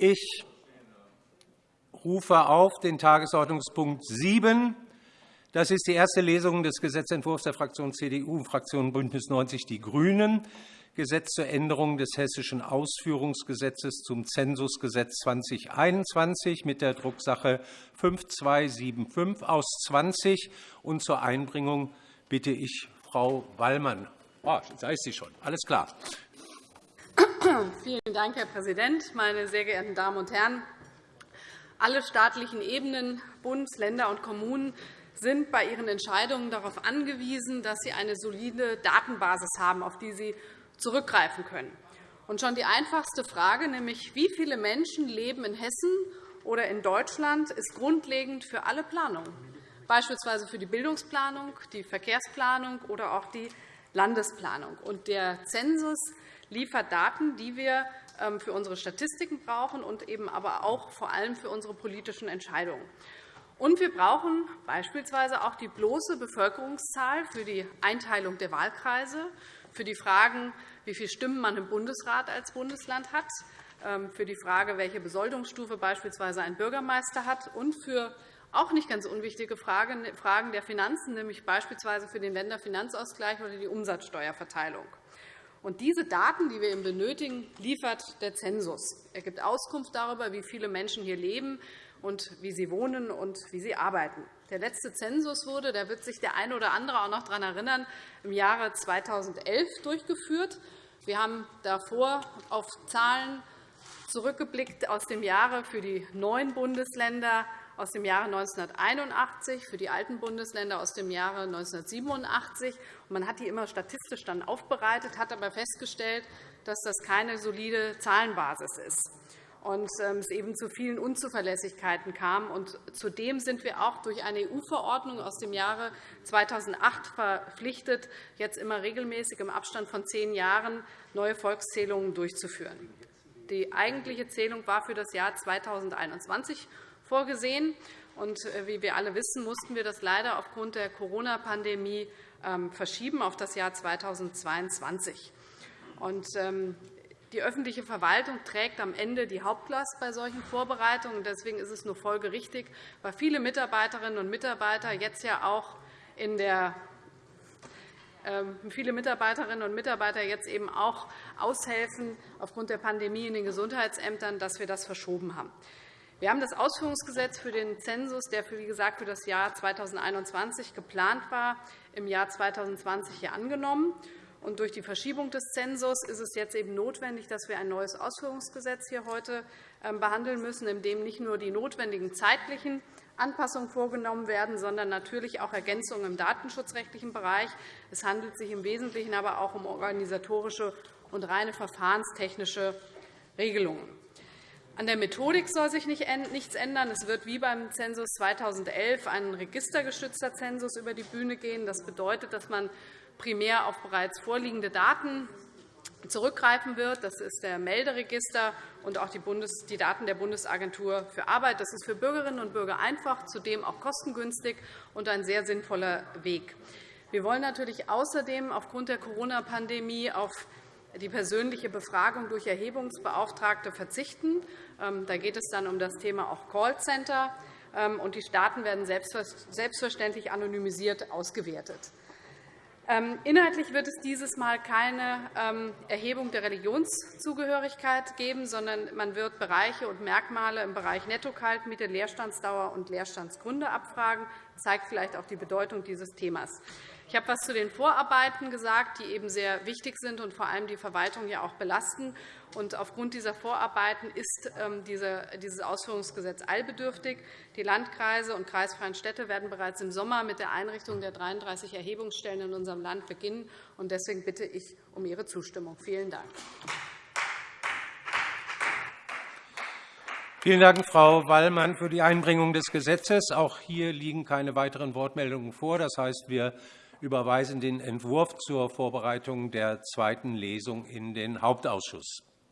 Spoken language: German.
Ich rufe auf den Tagesordnungspunkt 7. Das ist die erste Lesung des Gesetzentwurfs der Fraktion CDU und Fraktion BÜNDNIS 90 die GRÜNEN, Gesetz zur Änderung des Hessischen Ausführungsgesetzes zum Zensusgesetz 2021 mit der Drucksache 5275 aus 20. Und zur Einbringung bitte ich Frau Wallmann. Oh, da ist sie schon. Alles klar. Vielen Dank, Herr Präsident, meine sehr geehrten Damen und Herren! Alle staatlichen Ebenen, Bund, Länder und Kommunen sind bei ihren Entscheidungen darauf angewiesen, dass sie eine solide Datenbasis haben, auf die sie zurückgreifen können. Und schon die einfachste Frage, nämlich wie viele Menschen leben in Hessen oder in Deutschland, ist grundlegend für alle Planungen, beispielsweise für die Bildungsplanung, die Verkehrsplanung oder auch die Landesplanung. Und der Zensus liefert Daten, die wir ähm, für unsere Statistiken brauchen und eben aber auch vor allem für unsere politischen Entscheidungen. Und wir brauchen beispielsweise auch die bloße Bevölkerungszahl für die Einteilung der Wahlkreise, für die Fragen, wie viele Stimmen man im Bundesrat als Bundesland hat, ähm, für die Frage, welche Besoldungsstufe beispielsweise ein Bürgermeister hat, und für auch nicht ganz unwichtige Fragen der Finanzen, nämlich beispielsweise für den Länderfinanzausgleich oder die Umsatzsteuerverteilung. Und diese Daten, die wir eben benötigen, liefert der Zensus. Er gibt Auskunft darüber, wie viele Menschen hier leben, und wie sie wohnen und wie sie arbeiten. Der letzte Zensus wurde, da wird sich der eine oder andere auch noch daran erinnern, im Jahre 2011 durchgeführt. Wir haben davor auf Zahlen zurückgeblickt aus dem Jahre für die neuen Bundesländer aus dem Jahre 1981, für die alten Bundesländer aus dem Jahre 1987. Man hat die immer statistisch dann aufbereitet, hat aber festgestellt, dass das keine solide Zahlenbasis ist und ähm, es eben zu vielen Unzuverlässigkeiten kam. Zudem sind wir auch durch eine EU-Verordnung aus dem Jahre 2008 verpflichtet, jetzt immer regelmäßig im Abstand von zehn Jahren neue Volkszählungen durchzuführen. Die eigentliche Zählung war für das Jahr 2021 vorgesehen. Und äh, wie wir alle wissen, mussten wir das leider aufgrund der Corona-Pandemie ähm, verschieben auf das Jahr 2022. Und ähm, die öffentliche Verwaltung trägt am Ende die Hauptlast bei solchen Vorbereitungen. Deswegen ist es nur folgerichtig, weil viele Mitarbeiterinnen und Mitarbeiter jetzt ja auch in der ähm, viele Mitarbeiterinnen und Mitarbeiter jetzt eben auch aushelfen aufgrund der Pandemie in den Gesundheitsämtern, dass wir das verschoben haben. Wir haben das Ausführungsgesetz für den Zensus, der wie gesagt für das Jahr 2021 geplant war, im Jahr 2020 hier angenommen. Und durch die Verschiebung des Zensus ist es jetzt eben notwendig, dass wir ein neues Ausführungsgesetz hier heute ähm, behandeln müssen, in dem nicht nur die notwendigen zeitlichen Anpassungen vorgenommen werden, sondern natürlich auch Ergänzungen im datenschutzrechtlichen Bereich. Es handelt sich im Wesentlichen aber auch um organisatorische und reine verfahrenstechnische Regelungen. An der Methodik soll sich nichts ändern. Es wird wie beim Zensus 2011 ein registergestützter Zensus über die Bühne gehen. Das bedeutet, dass man primär auf bereits vorliegende Daten zurückgreifen wird. Das ist der Melderegister und auch die Daten der Bundesagentur für Arbeit. Das ist für Bürgerinnen und Bürger einfach, zudem auch kostengünstig und ein sehr sinnvoller Weg. Wir wollen natürlich außerdem aufgrund der Corona-Pandemie auf die persönliche Befragung durch Erhebungsbeauftragte verzichten. Ähm, da geht es dann um das Thema auch Callcenter. Ähm, die Daten werden selbstverständlich anonymisiert ausgewertet. Ähm, inhaltlich wird es dieses Mal keine Erhebung der Religionszugehörigkeit geben, sondern man wird Bereiche und Merkmale im Bereich Netto-Kaltmiete, Leerstandsdauer und Leerstandsgründe abfragen. Das zeigt vielleicht auch die Bedeutung dieses Themas. Ich habe etwas zu den Vorarbeiten gesagt, die eben sehr wichtig sind und vor allem die Verwaltung ja auch belasten. Und aufgrund dieser Vorarbeiten ist ähm, dieses Ausführungsgesetz eilbedürftig. Die Landkreise und kreisfreien Städte werden bereits im Sommer mit der Einrichtung der 33 Erhebungsstellen in unserem Land beginnen. Deswegen bitte ich um Ihre Zustimmung. Vielen Dank. Vielen Dank, Frau Wallmann, für die Einbringung des Gesetzes. Auch hier liegen keine weiteren Wortmeldungen vor. Das heißt, wir überweisen den Entwurf zur Vorbereitung der zweiten Lesung in den Hauptausschuss.